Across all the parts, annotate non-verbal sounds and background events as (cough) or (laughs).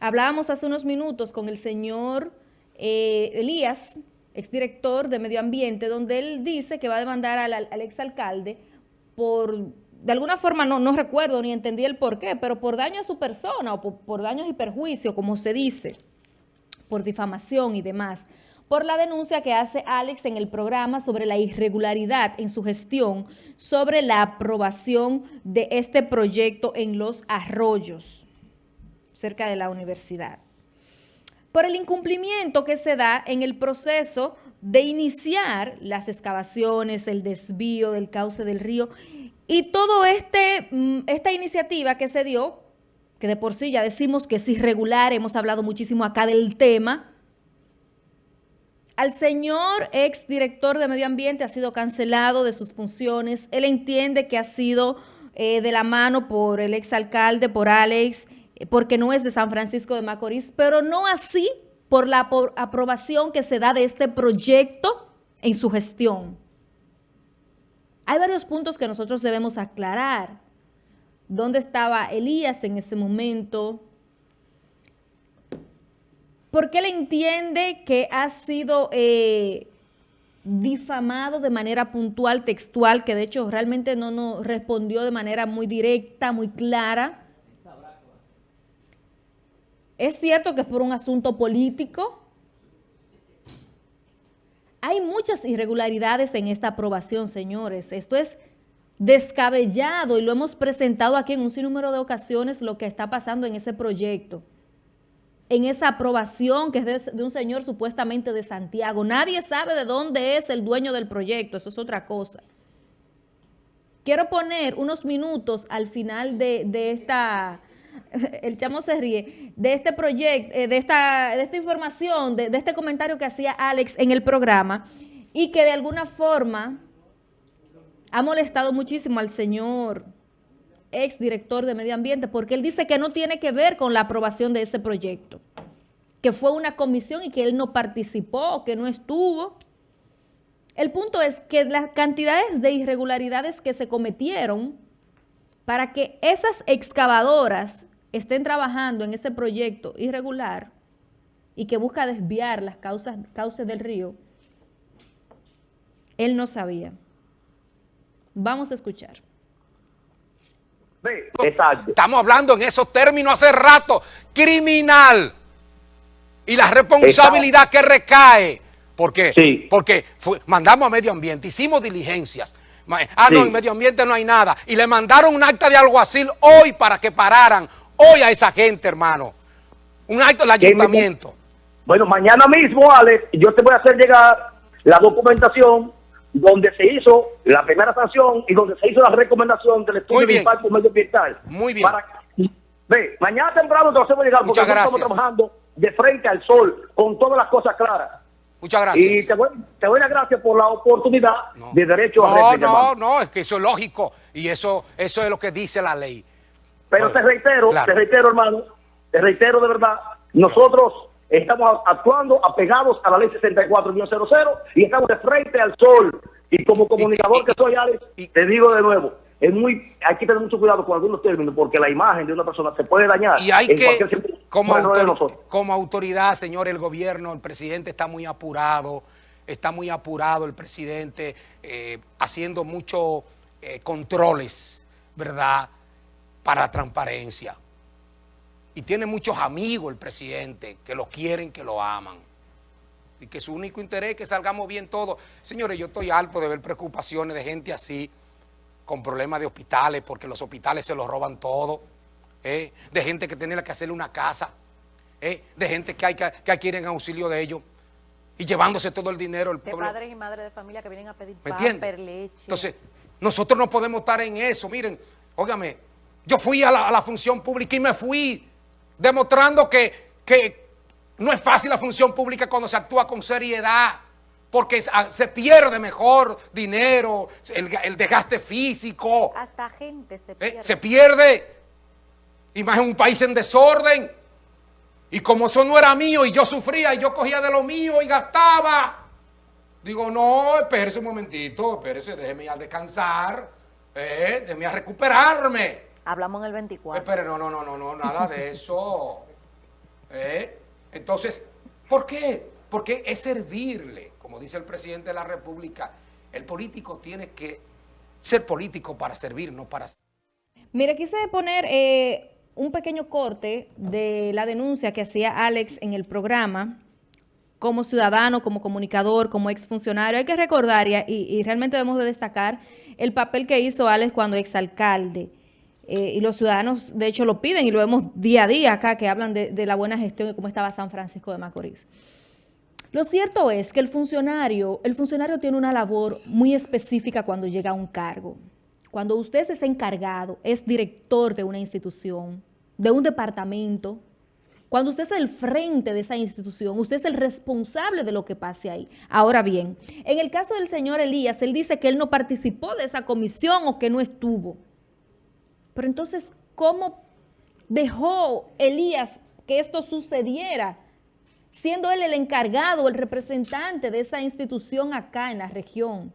Hablábamos hace unos minutos con el señor eh, Elías, exdirector de Medio Ambiente, donde él dice que va a demandar al, al exalcalde por, de alguna forma no, no, recuerdo ni entendí el por qué, pero por daño a su persona o por, por daños y perjuicio, como se dice, por difamación y demás, por la denuncia que hace Alex en el programa sobre la irregularidad en su gestión sobre la aprobación de este proyecto en los arroyos cerca de la universidad. Por el incumplimiento que se da en el proceso de iniciar las excavaciones, el desvío del cauce del río y toda este, mm, esta iniciativa que se dio, que de por sí ya decimos que es irregular, hemos hablado muchísimo acá del tema, al señor ex director de Medio Ambiente ha sido cancelado de sus funciones. Él entiende que ha sido eh, de la mano por el ex alcalde, por Alex, porque no es de San Francisco de Macorís, pero no así por la aprobación que se da de este proyecto en su gestión. Hay varios puntos que nosotros debemos aclarar. ¿Dónde estaba Elías en ese momento? Porque él entiende que ha sido eh, difamado de manera puntual, textual, que de hecho realmente no nos respondió de manera muy directa, muy clara, ¿Es cierto que es por un asunto político? Hay muchas irregularidades en esta aprobación, señores. Esto es descabellado y lo hemos presentado aquí en un sinnúmero de ocasiones lo que está pasando en ese proyecto, en esa aprobación que es de, de, un señor supuestamente de Santiago. Nadie sabe de dónde es el dueño del proyecto, eso es otra cosa. Quiero poner unos minutos al final de, de esta el chamo se ríe, de este proyecto, eh, de esta, información, de, de este comentario que hacía Alex en el programa y que de alguna forma ha molestado muchísimo al señor ex director de Medio Ambiente porque él dice que no tiene que ver con la aprobación de ese proyecto, que fue una comisión y que él no participó, que no estuvo. El punto es que las cantidades de irregularidades que se cometieron para que esas excavadoras estén trabajando en ese proyecto irregular y que busca desviar las causas, cauces del río, él no sabía. Vamos a escuchar. Exacto. Estamos hablando en esos términos hace rato, criminal. Y la responsabilidad Exacto. que recae. ¿Por qué? Sí. Porque fue, mandamos a medio ambiente, hicimos diligencias. Ah, no, en medio ambiente no hay nada. Y le mandaron un acta de alguacil hoy para que pararan hoy a esa gente, hermano. Un acto del ayuntamiento. Bueno, mañana mismo, Alex, yo te voy a hacer llegar la documentación donde se hizo la primera sanción y donde se hizo la recomendación del estudio de impacto medioambiental. Muy bien. Para, ve, mañana temprano te lo hacemos llegar porque estamos trabajando de frente al sol con todas las cosas claras. Muchas gracias. Y te doy, te doy las gracias por la oportunidad no. de derecho no, a réplica. No, no, es que eso es lógico y eso, eso es lo que dice la ley. Pero te reitero, claro. te reitero, hermano, te reitero de verdad, nosotros estamos actuando apegados a la ley 64-00 y estamos de frente al sol. Y como comunicador y, y, que soy, Alex, y, te digo de nuevo, es muy, hay que tener mucho cuidado con algunos términos porque la imagen de una persona se puede dañar. Y hay que, como, autor, como autoridad, señor, el gobierno, el presidente está muy apurado, está muy apurado el presidente, eh, haciendo muchos eh, controles, ¿verdad?, para transparencia. Y tiene muchos amigos el presidente que lo quieren, que lo aman. Y que su único interés es que salgamos bien todos. Señores, yo estoy alto de ver preocupaciones de gente así, con problemas de hospitales, porque los hospitales se los roban todo. ¿eh? De gente que tiene que hacerle una casa. ¿eh? De gente que, hay que, que quieren auxilio de ellos. Y llevándose todo el dinero. El pueblo. De padres y madres de familia que vienen a pedir pamper, leche. Entonces, nosotros no podemos estar en eso. Miren, óigame, yo fui a la, a la, función pública y me fui demostrando que, que no es fácil la función pública cuando se actúa con seriedad, porque se pierde mejor dinero, el, el desgaste físico. Hasta gente se pierde. ¿Eh? Se pierde. Y más en un país en desorden. Y como eso no era mío y yo sufría y yo cogía de lo mío y gastaba. Digo, no, espérese un momentito, espérese, déjeme a descansar, eh, déjeme a recuperarme. Hablamos en el 24. Espere, no, no, no, no, no, nada de eso. Entonces, ¿por qué? Porque es servirle, como dice el presidente de la República, el político tiene que ser político para servir, no para... Mira, quise poner eh, un pequeño corte de la denuncia que hacía Alex en el programa, como ciudadano, como comunicador, como exfuncionario. Hay que recordar, y, realmente debemos de destacar, el papel que hizo Alex cuando exalcalde. Eh, y los ciudadanos, de hecho, lo piden y lo vemos día a día acá, que hablan de, la buena gestión y cómo estaba San Francisco de Macorís. Lo cierto es que el funcionario, el funcionario tiene una labor muy específica cuando llega a un cargo. Cuando usted es encargado, es director de una institución, de un departamento, cuando usted es el frente de esa institución, usted es el responsable de lo que pase ahí. Ahora bien, en el caso del señor Elías, él dice que él no participó de esa comisión o que no estuvo. Pero entonces, ¿cómo dejó Elías que esto sucediera? Siendo él el encargado, el representante de esa institución acá en la región.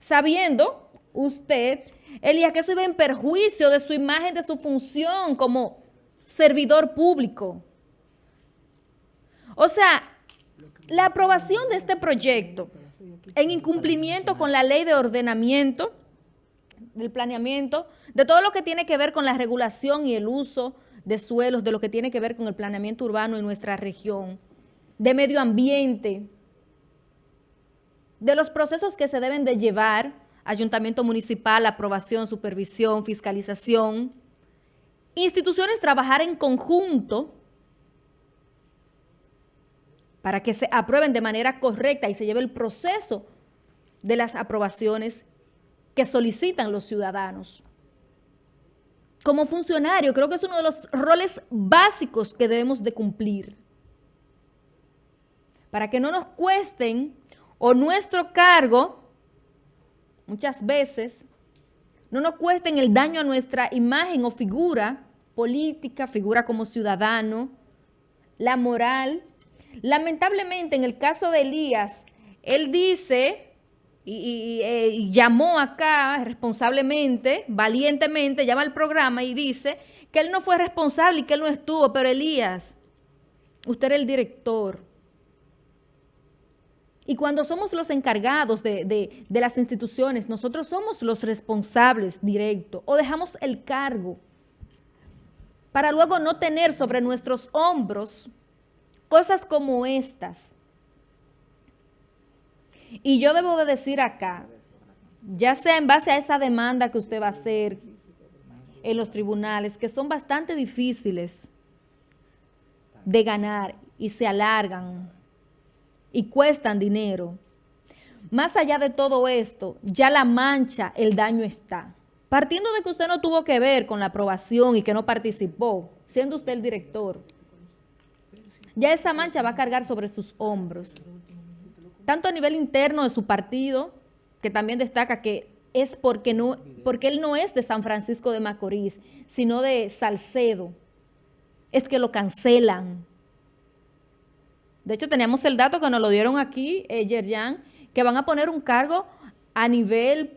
Sabiendo usted, Elías, que eso iba en perjuicio de su imagen, de su función como servidor público. O sea, la aprobación de este proyecto en incumplimiento con la ley de ordenamiento, del planeamiento, de todo lo que tiene que ver con la regulación y el uso de suelos, de lo que tiene que ver con el planeamiento urbano en nuestra región, de medio ambiente, de los procesos que se deben de llevar, ayuntamiento municipal, aprobación, supervisión, fiscalización, instituciones trabajar en conjunto para que se aprueben de manera correcta y se lleve el proceso de las aprobaciones que solicitan los ciudadanos. Como funcionario, creo que es uno de los roles básicos que debemos de cumplir. Para que no nos cuesten o nuestro cargo, muchas veces, no nos cuesten el daño a nuestra imagen o figura política, figura como ciudadano, la moral. Lamentablemente, en el caso de Elías, él dice y, eh, llamó acá responsablemente, valientemente, llama al programa y dice que él no fue responsable y que él no estuvo, pero Elías, usted era el director. Y cuando somos los encargados de, de las instituciones, nosotros somos los responsables directos o dejamos el cargo para luego no tener sobre nuestros hombros cosas como estas. Y yo debo de decir acá, ya sea en base a esa demanda que usted va a hacer en los tribunales, que son bastante difíciles de ganar y se alargan y cuestan dinero. Más allá de todo esto, ya la mancha, el daño está. Partiendo de que usted no tuvo que ver con la aprobación y que no participó, siendo usted el director, ya esa mancha va a cargar sobre sus hombros. Tanto a nivel interno de su partido, que también destaca que es porque, no, porque él no es de San Francisco de Macorís, sino de Salcedo. Es que lo cancelan. De hecho, teníamos el dato que nos lo dieron aquí, eh, Yerjan, que van a poner un cargo a nivel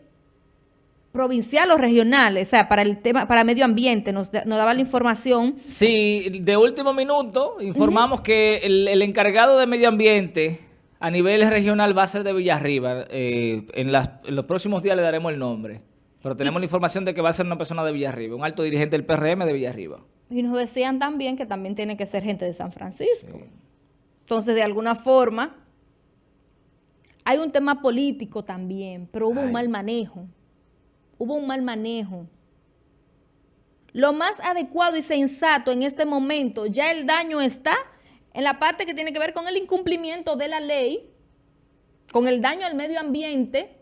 provincial o regional, o sea, para el tema, para medio ambiente, nos, daba la información. Sí, de último minuto informamos que el, encargado de medio ambiente a nivel regional va a ser de Villarriba. Eh, en, los próximos días le daremos el nombre, pero tenemos la información de que va a ser una persona de Villarriba, un alto dirigente del PRM de Villarriba. Y nos decían también que también tiene que ser gente de San Francisco. Entonces, de alguna forma, hay un tema político también, pero hubo un mal manejo hubo un mal manejo. Lo más adecuado y sensato en este momento, ya el daño está en la parte que tiene que ver con el incumplimiento de la ley, con el daño al medio ambiente,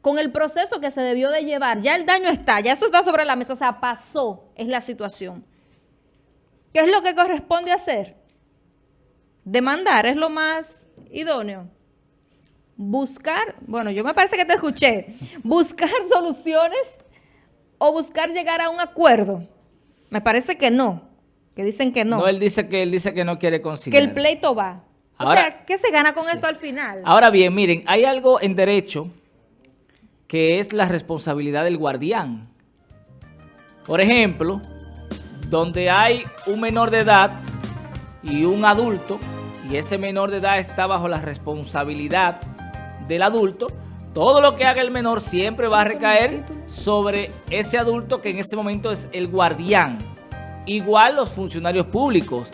con el proceso que se debió de llevar. Ya el daño está, ya eso está sobre la mesa, o sea, pasó, es la situación. ¿Qué es lo que corresponde hacer? Demandar es lo más idóneo buscar, bueno, yo me parece que te escuché, buscar (laughs) soluciones o buscar llegar a un acuerdo. Me parece que no, que dicen que no. No, él dice que él dice que no quiere conseguir. Que el pleito va. o sea, ¿qué se gana con esto al final? Ahora bien, miren, hay algo en derecho que es la responsabilidad del guardián. Por ejemplo, donde hay un menor de edad y un adulto, y ese menor de edad está bajo la responsabilidad del adulto, todo lo que haga el menor siempre va a recaer sobre ese adulto que en ese momento es el guardián. Igual los funcionarios públicos.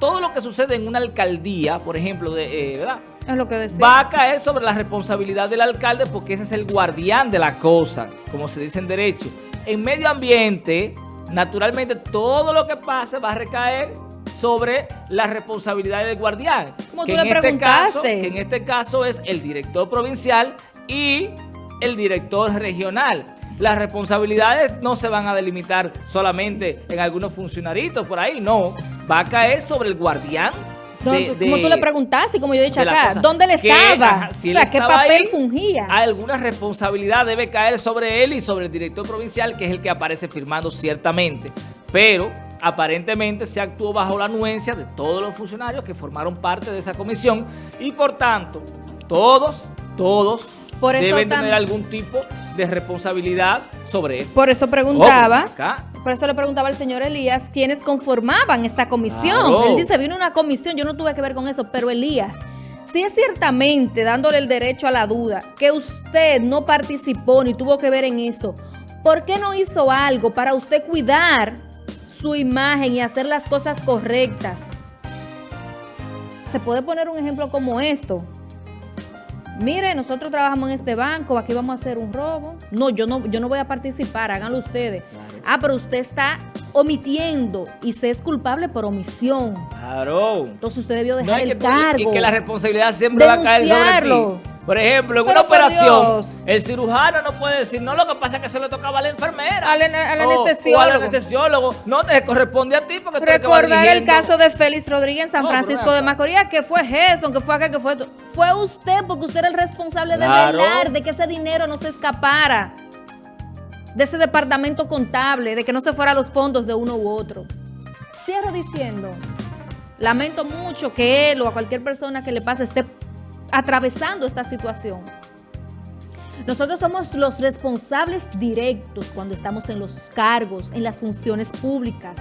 Todo lo que sucede en una alcaldía, por ejemplo, de, eh, ¿verdad? Es lo que va a caer sobre la responsabilidad del alcalde porque ese es el guardián de la cosa, como se dice en derecho. En medio ambiente, naturalmente todo lo que pase va a recaer sobre la responsabilidad del guardián. Como que tú en le este caso, que en este caso es el director provincial y el director regional. Las responsabilidades no se van a delimitar solamente en algunos funcionaritos por ahí, no. Va a caer sobre el guardián como tú le preguntaste, como yo he dicho acá, ¿dónde le estaba? o sea, ¿qué papel fungía? Alguna responsabilidad debe caer sobre él y sobre el director provincial, que es el que aparece firmando ciertamente. Pero aparentemente se actuó bajo la anuencia de todos los funcionarios que formaron parte de esa comisión y por tanto, todos, todos deben tener algún tipo de responsabilidad sobre él. Por eso preguntaba, por eso le preguntaba al señor Elías quiénes conformaban esta comisión. Él dice, vino una comisión, yo no tuve que ver con eso, pero Elías, si es ciertamente dándole el derecho a la duda que usted no participó ni tuvo que ver en eso, ¿por qué no hizo algo para usted cuidar su imagen y hacer las cosas correctas? Se puede poner un ejemplo como esto mire, nosotros trabajamos en este banco, aquí vamos a hacer un robo. No, yo no, yo no voy a participar, háganlo ustedes. Ah, pero usted está omitiendo y se es culpable por omisión. Claro. Entonces usted debió dejar el cargo. Y que la responsabilidad siempre va a caer sobre ti. Por ejemplo, en una operación, el cirujano no puede decir, no, lo que pasa es que se le tocaba a la enfermera. Al, anestesiólogo. al anestesiólogo. No te corresponde a ti porque Recordar el caso de Félix Rodríguez en San Francisco de Macorís, que fue Gerson, que fue acá, que fue... Fue usted porque usted era el responsable de velar de que ese dinero no se escapara de ese departamento contable, de que no se fuera a los fondos de uno u otro. Cierro diciendo, lamento mucho que él o a cualquier persona que le pase esté atravesando esta situación. Nosotros somos los responsables directos cuando estamos en los cargos, en las funciones públicas.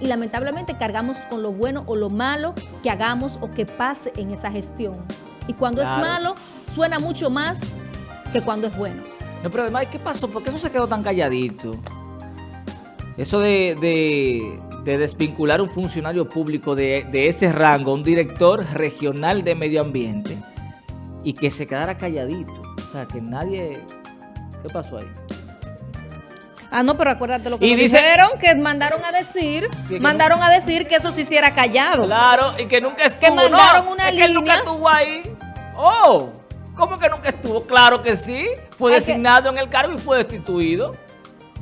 Y lamentablemente cargamos con lo bueno o lo malo que hagamos o que pase en esa gestión. Y cuando es malo, suena mucho más que cuando es bueno. No, pero además, ¿qué pasó? ¿Por qué eso se quedó tan calladito? Eso de, de, desvincular un funcionario público de, ese rango, un director regional de medio ambiente, y que se quedara calladito. O sea, que nadie... ¿Qué pasó ahí? Ah, no, pero acuérdate lo que y dijeron, que mandaron a decir, mandaron a decir que eso se hiciera callado. Claro, y que nunca estuvo. Que mandaron una línea. Que nunca estuvo ahí. Oh, ¿cómo que nunca estuvo? Claro que sí. Fue designado en el cargo y fue destituido.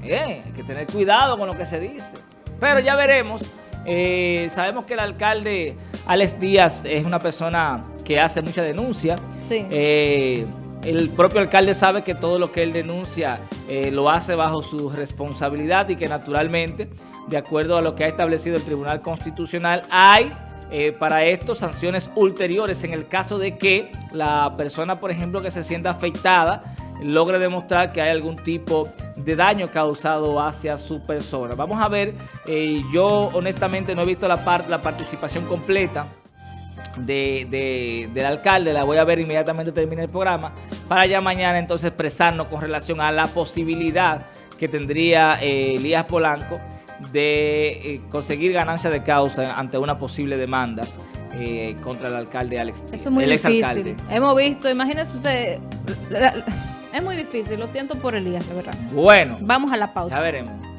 Eh, hay que tener cuidado con lo que se dice. Pero ya veremos. Eh, sabemos que el alcalde Alex Díaz es una persona que hace mucha denuncia. Sí. Eh, el propio alcalde sabe que todo lo que él denuncia lo hace bajo su responsabilidad y que naturalmente, de acuerdo a lo que ha establecido el Tribunal Constitucional, hay para esto sanciones ulteriores en el caso de que la persona, por ejemplo, que se sienta afectada logre demostrar que hay algún tipo de daño causado hacia su persona. Vamos a ver, eh, yo honestamente no he visto la, la participación completa del alcalde, la voy a ver inmediatamente termine el programa, para ya mañana entonces expresarnos con relación a la posibilidad que tendría eh, Elías Polanco de eh, conseguir ganancia de causa ante una posible demanda contra el alcalde Alex Eso es muy difícil. Hemos visto, imagínese usted... Es muy difícil, lo siento por Elías, de verdad. Bueno. Vamos a la pausa. Ya veremos.